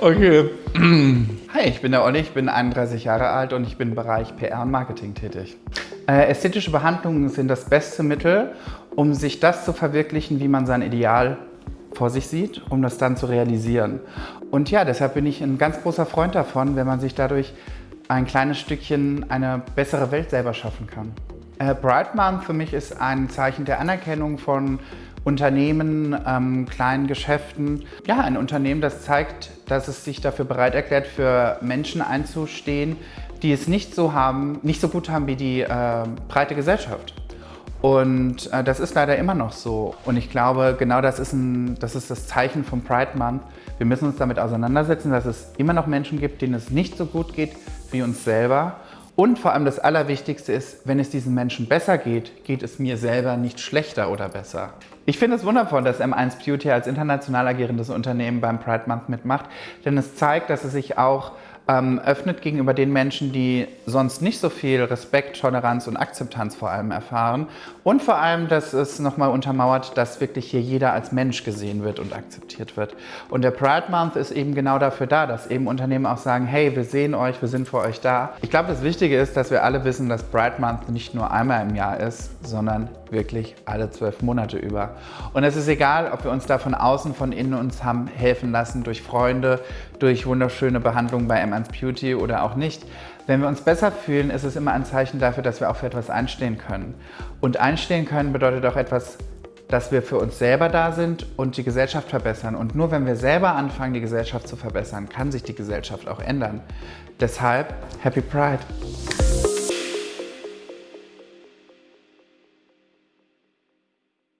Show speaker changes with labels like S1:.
S1: Okay. Hi, ich bin der Olli, ich bin 31 Jahre alt und ich bin im Bereich PR und Marketing tätig. Äh, ästhetische Behandlungen sind das beste Mittel, um sich das zu verwirklichen, wie man sein Ideal vor sich sieht, um das dann zu realisieren. Und ja, deshalb bin ich ein ganz großer Freund davon, wenn man sich dadurch ein kleines Stückchen eine bessere Welt selber schaffen kann. Äh, Bright Month für mich ist ein Zeichen der Anerkennung von Unternehmen, ähm, kleinen Geschäften. Ja, ein Unternehmen, das zeigt, dass es sich dafür bereit erklärt, für Menschen einzustehen, die es nicht so haben, nicht so gut haben wie die äh, breite Gesellschaft. Und äh, das ist leider immer noch so. Und ich glaube, genau das ist, ein, das ist das Zeichen vom Pride Month. Wir müssen uns damit auseinandersetzen, dass es immer noch Menschen gibt, denen es nicht so gut geht wie uns selber. Und vor allem das Allerwichtigste ist, wenn es diesen Menschen besser geht, geht es mir selber nicht schlechter oder besser. Ich finde es wundervoll, dass M1 Beauty als international agierendes Unternehmen beim Pride Month mitmacht, denn es zeigt, dass es sich auch ähm, öffnet gegenüber den Menschen, die sonst nicht so viel Respekt, Toleranz und Akzeptanz vor allem erfahren. Und vor allem, dass es nochmal untermauert, dass wirklich hier jeder als Mensch gesehen wird und akzeptiert wird. Und der Pride Month ist eben genau dafür da, dass eben Unternehmen auch sagen, hey, wir sehen euch, wir sind für euch da. Ich glaube, das Wichtige ist, dass wir alle wissen, dass Pride Month nicht nur einmal im Jahr ist, sondern wirklich alle zwölf Monate über. Und es ist egal, ob wir uns da von außen, von innen uns haben helfen lassen, durch Freunde, durch wunderschöne Behandlungen bei M1 Beauty oder auch nicht. Wenn wir uns besser fühlen, ist es immer ein Zeichen dafür, dass wir auch für etwas einstehen können. Und einstehen können bedeutet auch etwas, dass wir für uns selber da sind und die Gesellschaft verbessern. Und nur wenn wir selber anfangen, die Gesellschaft zu verbessern, kann sich die Gesellschaft auch ändern. Deshalb Happy Pride!